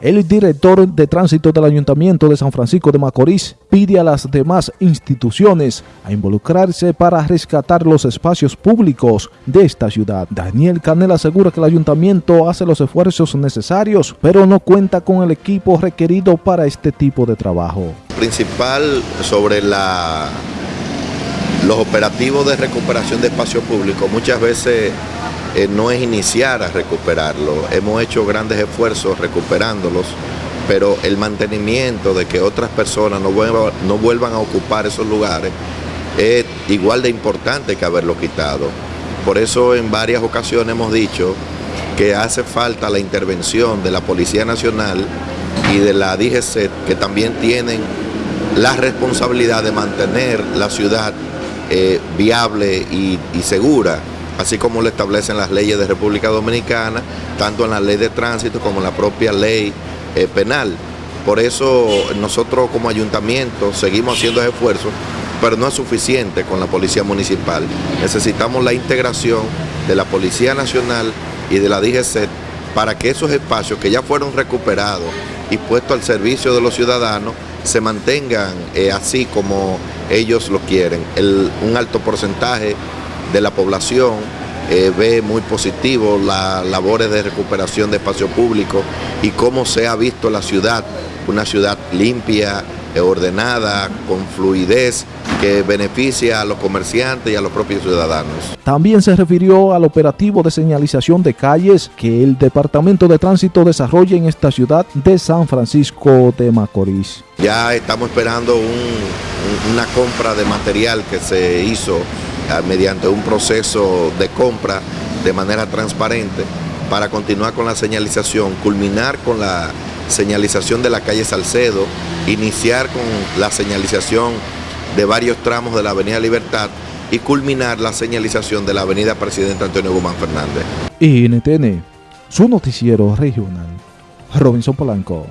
El director de tránsito del Ayuntamiento de San Francisco de Macorís pide a las demás instituciones a involucrarse para rescatar los espacios públicos de esta ciudad. Daniel Canel asegura que el Ayuntamiento hace los esfuerzos necesarios, pero no cuenta con el equipo requerido para este tipo de trabajo. Principal sobre la, los operativos de recuperación de espacio público, muchas veces eh, no es iniciar a recuperarlo. Hemos hecho grandes esfuerzos recuperándolos, pero el mantenimiento de que otras personas no vuelvan, a ocupar esos lugares es igual de importante que haberlo quitado. Por eso en varias ocasiones hemos dicho que hace falta la intervención de la Policía Nacional y de la DGC, que también tienen la responsabilidad de mantener la ciudad eh, viable y segura así como lo establecen las leyes de República Dominicana, tanto en la ley de tránsito como en la propia ley eh, penal. Por eso nosotros como ayuntamiento seguimos haciendo esfuerzos, pero no es suficiente con la Policía Municipal. Necesitamos la integración de la Policía Nacional y de la DGC para que esos espacios que ya fueron recuperados y puestos al servicio de los ciudadanos se mantengan eh, así como ellos lo quieren. un alto porcentaje de la población eh, ve muy positivo las labores de recuperación de espacio público y cómo se ha visto la ciudad, una ciudad limpia, eh, ordenada, con fluidez, que beneficia a los comerciantes y a los propios ciudadanos. También se refirió al operativo de señalización de calles que el Departamento de Tránsito desarrolla en esta ciudad de San Francisco de Macorís. Ya estamos esperando una compra de material que se hizo mediante un proceso de compra de manera transparente para continuar con la señalización, culminar con la señalización de la calle Salcedo, iniciar con la señalización de varios tramos de la Avenida Libertad y culminar la señalización de la Avenida Presidente Antonio Guzmán Fernández. NTN, su noticiero regional, Robinson Polanco.